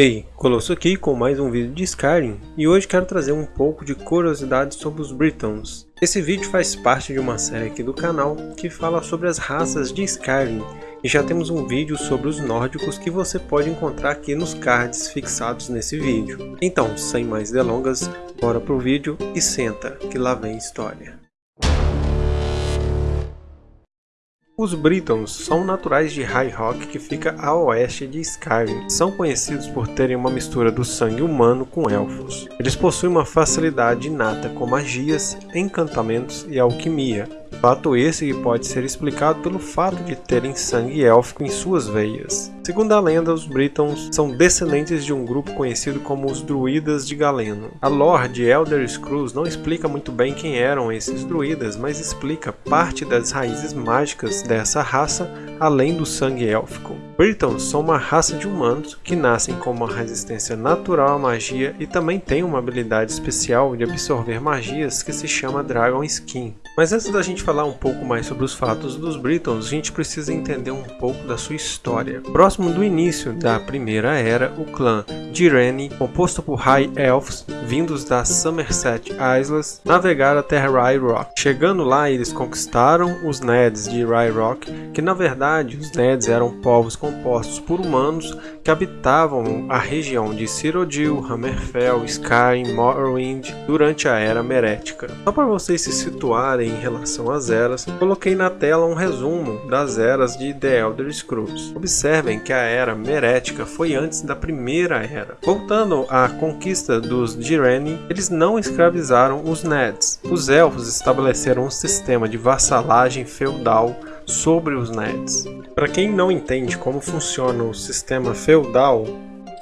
Ei, Colosso aqui com mais um vídeo de Skyrim e hoje quero trazer um pouco de curiosidade sobre os Britons. Esse vídeo faz parte de uma série aqui do canal que fala sobre as raças de Skyrim e já temos um vídeo sobre os nórdicos que você pode encontrar aqui nos cards fixados nesse vídeo. Então, sem mais delongas, bora pro vídeo e senta que lá vem história. Os Britons são naturais de High Rock que fica a oeste de Skyrim. São conhecidos por terem uma mistura do sangue humano com elfos. Eles possuem uma facilidade inata com magias, encantamentos e alquimia, Fato esse que pode ser explicado pelo fato de terem sangue élfico em suas veias. Segundo a lenda, os Britons são descendentes de um grupo conhecido como os Druidas de Galeno. A lore de Elder Scrolls não explica muito bem quem eram esses druidas, mas explica parte das raízes mágicas dessa raça além do sangue élfico. Britons são uma raça de humanos que nascem com uma resistência natural à magia e também têm uma habilidade especial de absorver magias que se chama Dragon Skin. Mas antes da gente falar um pouco mais sobre os fatos dos Britons, a gente precisa entender um pouco da sua história. Próximo do início da Primeira Era, o clã Direni, composto por High Elves, vindos da Somerset Isles, navegaram até Rye Rock. Chegando lá, eles conquistaram os Neds de Rye Rock, que na verdade os Neds eram povos compostos por humanos que habitavam a região de Cyrodiil, Hammerfell, Skyrim, Morrowind durante a Era Merética. Só para vocês se situarem em relação às eras, coloquei na tela um resumo das eras de The Elder Scrolls. Observem que a Era Merética foi antes da Primeira Era. Voltando à conquista dos Direni, eles não escravizaram os Neds. Os Elfos estabeleceram um sistema de vassalagem feudal sobre os Neds. Para quem não entende como funciona o sistema feudal,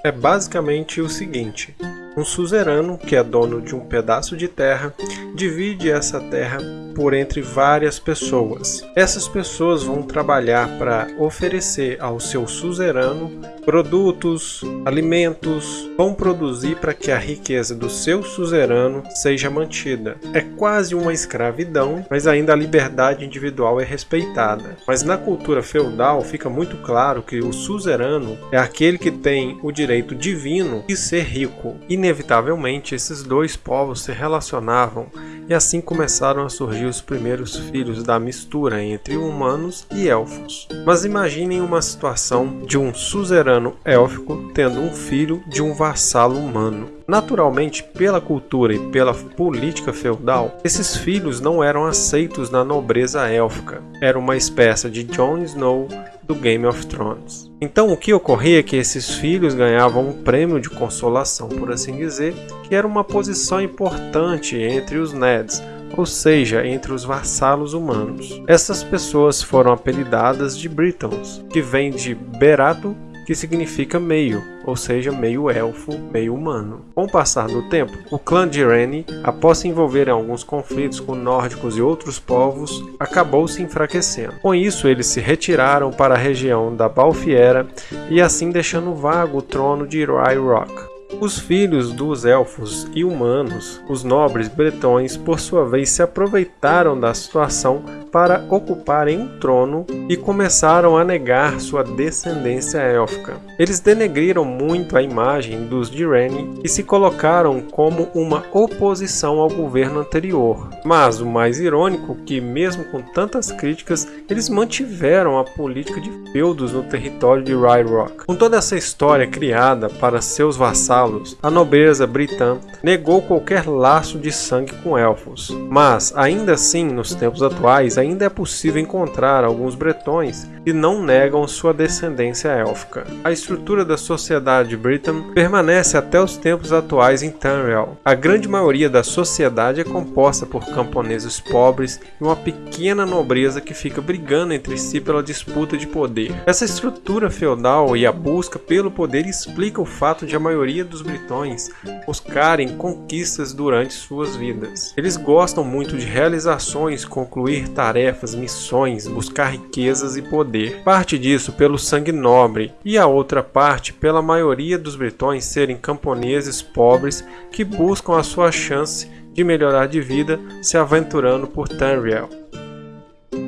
é basicamente o seguinte: um suzerano, que é dono de um pedaço de terra, divide essa terra por entre várias pessoas. Essas pessoas vão trabalhar para oferecer ao seu suzerano produtos, alimentos, vão produzir para que a riqueza do seu suzerano seja mantida. É quase uma escravidão, mas ainda a liberdade individual é respeitada. Mas na cultura feudal fica muito claro que o suzerano é aquele que tem o direito divino de ser rico. Inevitavelmente, esses dois povos se relacionavam e assim começaram a surgir os primeiros filhos da mistura entre humanos e elfos. Mas imaginem uma situação de um suzerano élfico tendo um filho de um vassalo humano. Naturalmente, pela cultura e pela política feudal, esses filhos não eram aceitos na nobreza élfica. Era uma espécie de Jon Snow do Game of Thrones. Então o que ocorria é que esses filhos ganhavam um prêmio de consolação, por assim dizer, que era uma posição importante entre os Neds, ou seja, entre os vassalos humanos. Essas pessoas foram apelidadas de Britons, que vem de Berato, que significa meio, ou seja, meio elfo, meio humano. Com o passar do tempo, o clã de Reni, após se envolver em alguns conflitos com nórdicos e outros povos, acabou se enfraquecendo. Com isso, eles se retiraram para a região da Balfiera e assim deixando vago o trono de Rye Rock. Os filhos dos elfos e humanos, os nobres bretões, por sua vez se aproveitaram da situação para ocuparem um trono e começaram a negar sua descendência élfica. Eles denegriram muito a imagem dos Direni e se colocaram como uma oposição ao governo anterior. Mas o mais irônico é que, mesmo com tantas críticas, eles mantiveram a política de feudos no território de Rye Rock. Com toda essa história criada para seus vassalos, a nobreza britã negou qualquer laço de sangue com elfos. Mas, ainda assim, nos tempos atuais, ainda é possível encontrar alguns bretões que não negam sua descendência élfica. A estrutura da sociedade Britain permanece até os tempos atuais em Tamriel. A grande maioria da sociedade é composta por camponeses pobres e uma pequena nobreza que fica brigando entre si pela disputa de poder. Essa estrutura feudal e a busca pelo poder explica o fato de a maioria dos britões buscarem conquistas durante suas vidas. Eles gostam muito de realizações, concluir tarefas missões, buscar riquezas e poder. Parte disso pelo sangue nobre e a outra parte pela maioria dos britões serem camponeses pobres que buscam a sua chance de melhorar de vida se aventurando por Tamriel.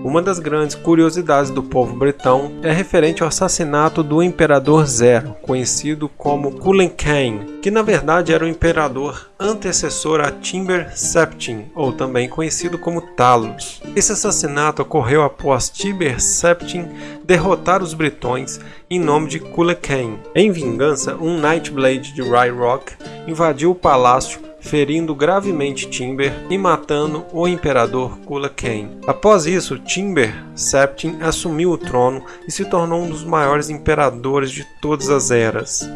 Uma das grandes curiosidades do povo bretão é referente ao assassinato do Imperador Zero, conhecido como Culen Cain, que na verdade era o imperador antecessor a Timber Septim, ou também conhecido como Talos. Esse assassinato ocorreu após Tiber Septim derrotar os britões em nome de Culen Cain. Em vingança, um Nightblade de Rye Rock invadiu o palácio ferindo gravemente Timber e matando o imperador Kula Kane. Após isso, Timber Septim assumiu o trono e se tornou um dos maiores imperadores de todas as eras.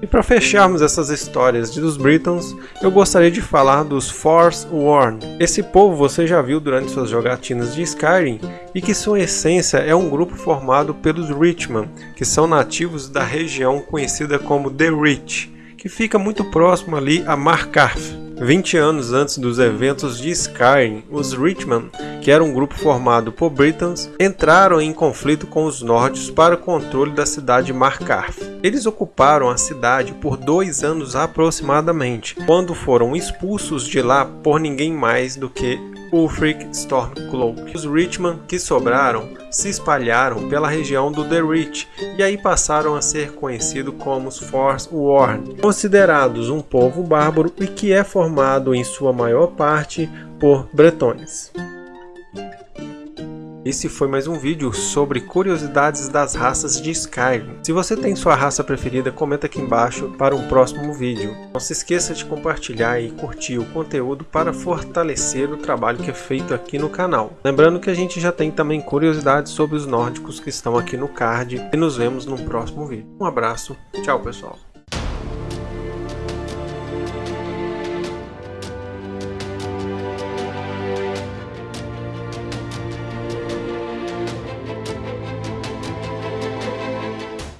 E para fecharmos essas histórias dos Britons, eu gostaria de falar dos Forsworn. Esse povo você já viu durante suas jogatinas de Skyrim e que sua essência é um grupo formado pelos Richman, que são nativos da região conhecida como The Rich que fica muito próximo ali a Markarth. 20 anos antes dos eventos de Skyrim, os Richman, que era um grupo formado por Britons, entraram em conflito com os nórdicos para o controle da cidade de Markarth. Eles ocuparam a cidade por dois anos aproximadamente, quando foram expulsos de lá por ninguém mais do que Ulfric Stormcloak. Os Richman que sobraram se espalharam pela região do The Rich e aí passaram a ser conhecidos como os Force Worn, considerados um povo bárbaro e que é formado em sua maior parte por bretões. Esse foi mais um vídeo sobre curiosidades das raças de Skyrim. Se você tem sua raça preferida, comenta aqui embaixo para um próximo vídeo. Não se esqueça de compartilhar e curtir o conteúdo para fortalecer o trabalho que é feito aqui no canal. Lembrando que a gente já tem também curiosidades sobre os nórdicos que estão aqui no card e nos vemos no próximo vídeo. Um abraço, tchau pessoal.